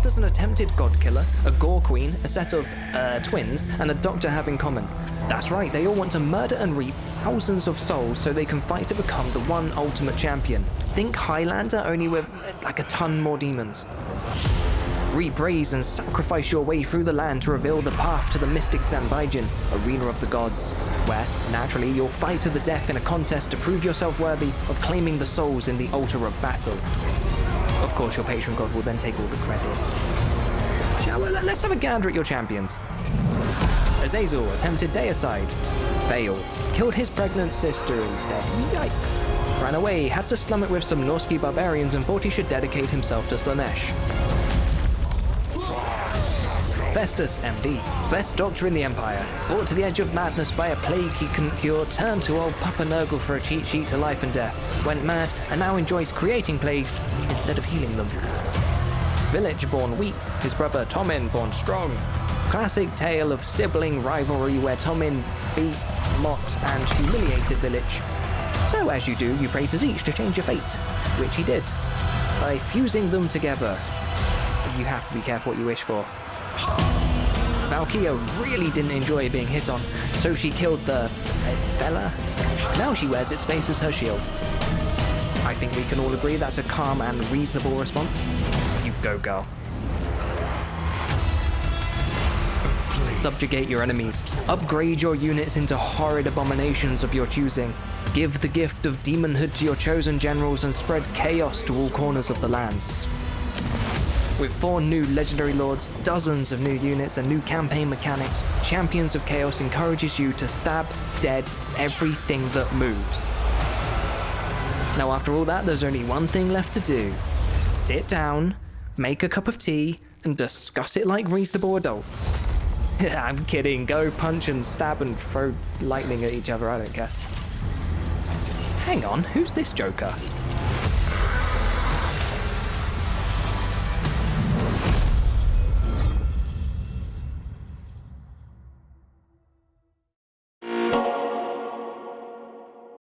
what does an attempted god killer, a gore queen, a set of uh, twins, and a doctor have in common? That's right, they all want to murder and reap thousands of souls so they can fight to become the one ultimate champion. Think Highlander, only with like a ton more demons. Reap and sacrifice your way through the land to reveal the path to the mystic Zanbaijin, arena of the gods, where, naturally, you'll fight to the death in a contest to prove yourself worthy of claiming the souls in the altar of battle. Of course, your patron god will then take all the credit. Shall we? Let's have a gander at your champions. Azazel attempted deicide. Fail. Killed his pregnant sister instead. Yikes. Ran away, had to slum it with some Norsky barbarians and thought he should dedicate himself to Slaanesh. Festus, MD, best doctor in the Empire, brought to the edge of madness by a plague he couldn't cure, turned to old Papa Nurgle for a cheat sheet to life and death, went mad, and now enjoys creating plagues instead of healing them. Vilitch born weak, his brother Thomin born strong. Classic tale of sibling rivalry where Thomin beat, mocked, and humiliated Vilitch. So as you do, you pray to Tzeentch to change your fate, which he did, by fusing them together. You have to be careful what you wish for. Valkia really didn't enjoy being hit on, so she killed the uh, fella. Now she wears its face as her shield. I think we can all agree that's a calm and reasonable response. You go, girl. Subjugate your enemies. Upgrade your units into horrid abominations of your choosing. Give the gift of demonhood to your chosen generals and spread chaos to all corners of the land. With four new legendary lords, dozens of new units, and new campaign mechanics, Champions of Chaos encourages you to stab dead everything that moves. Now after all that, there's only one thing left to do. Sit down, make a cup of tea, and discuss it like reasonable adults. I'm kidding, go punch and stab and throw lightning at each other, I don't care. Hang on, who's this joker?